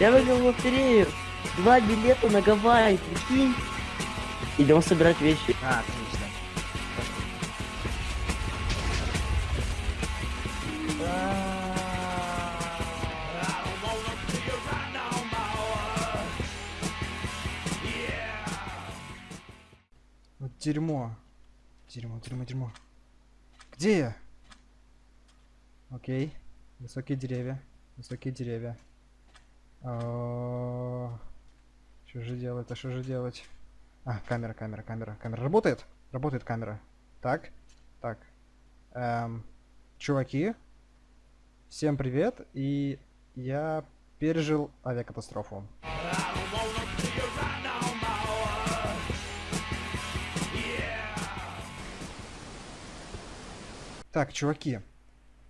Я выиграл в лотерею. Два билета на Гавайи, прикинь. Идем собирать вещи. А, отлично. Вот дерьмо. Дерьмо, дерьмо, дерьмо. Где я? Окей. Высокие деревья. Высокие деревья. А, Что же делать? А что же делать? А, камера, камера, камера, камера. Работает? Работает камера. Так, так. Эм, чуваки, всем привет. И я пережил авиакатастрофу. Так, чуваки,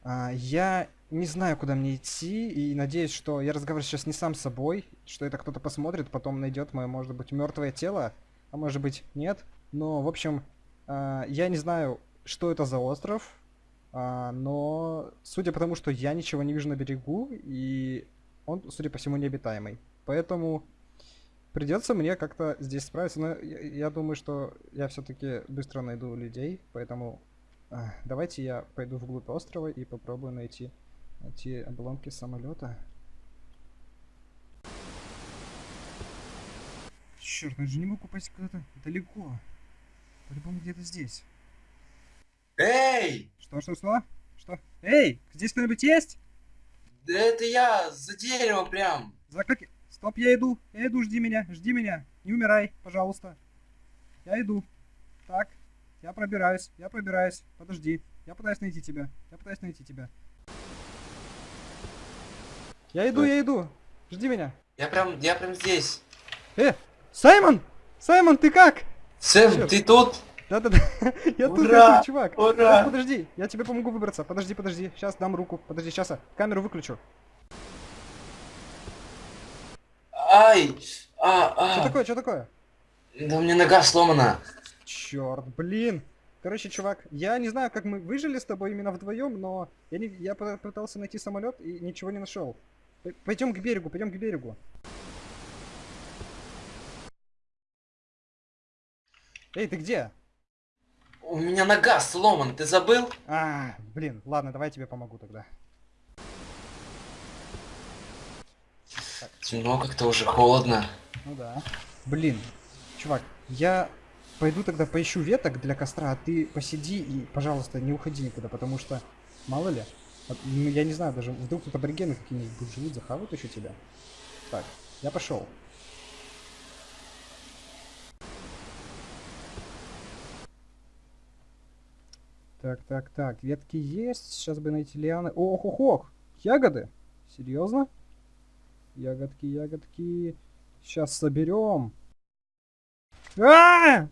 а, я не знаю, куда мне идти, и надеюсь, что я разговариваю сейчас не сам с собой, что это кто-то посмотрит, потом найдет мое, может быть, мертвое тело, а может быть, нет. Но, в общем, а, я не знаю, что это за остров, а, но судя по тому, что я ничего не вижу на берегу, и он, судя по всему, необитаемый. Поэтому придется мне как-то здесь справиться, но я, я думаю, что я все-таки быстро найду людей, поэтому а, давайте я пойду вглубь острова и попробую найти, найти обломки самолета. Черт, я же не могу попасть куда-то далеко. По-любому где-то здесь. Эй! Что, что, что? Что? Эй, здесь кто-нибудь есть? Да это я, за деревом прям. За как... Стоп, я иду. Я иду, жди меня, жди меня. Не умирай, пожалуйста. Я иду. Так, я пробираюсь, я пробираюсь. Подожди. Я пытаюсь найти тебя. Я пытаюсь найти тебя. Я иду, я иду. Жди меня. Я прям, я прям здесь. Э, Саймон! Саймон, ты как? Сэм, Чёрт. ты тут? Да-да-да. Я тут, я тут, чувак. Ура! Сейчас, подожди, я тебе помогу выбраться. Подожди, подожди. Сейчас дам руку. Подожди, сейчас я камеру выключу. Ай! А, Что а. такое, что такое? Да у меня нога сломана. Черт, блин. Короче, чувак, я не знаю, как мы выжили с тобой именно вдвоем, но я, не, я пытался найти самолет и ничего не нашел. Пойдем к берегу, пойдем к берегу. Эй, ты где? У меня нога сломана, ты забыл? А, блин, ладно, давай я тебе помогу тогда. Темно как-то уже холодно. Ну да. Блин, чувак, я пойду тогда поищу веток для костра, а ты посиди и, пожалуйста, не уходи никуда, потому что, мало ли, я не знаю, даже вдруг тут аборигены какие-нибудь будут живут, захавают еще тебя. Так, я пошел. Так, так, так, ветки есть, сейчас бы найти лианы. Ох, ох, ох, ягоды? Серьезно? Ягодки, ягодки. Сейчас соберем. А!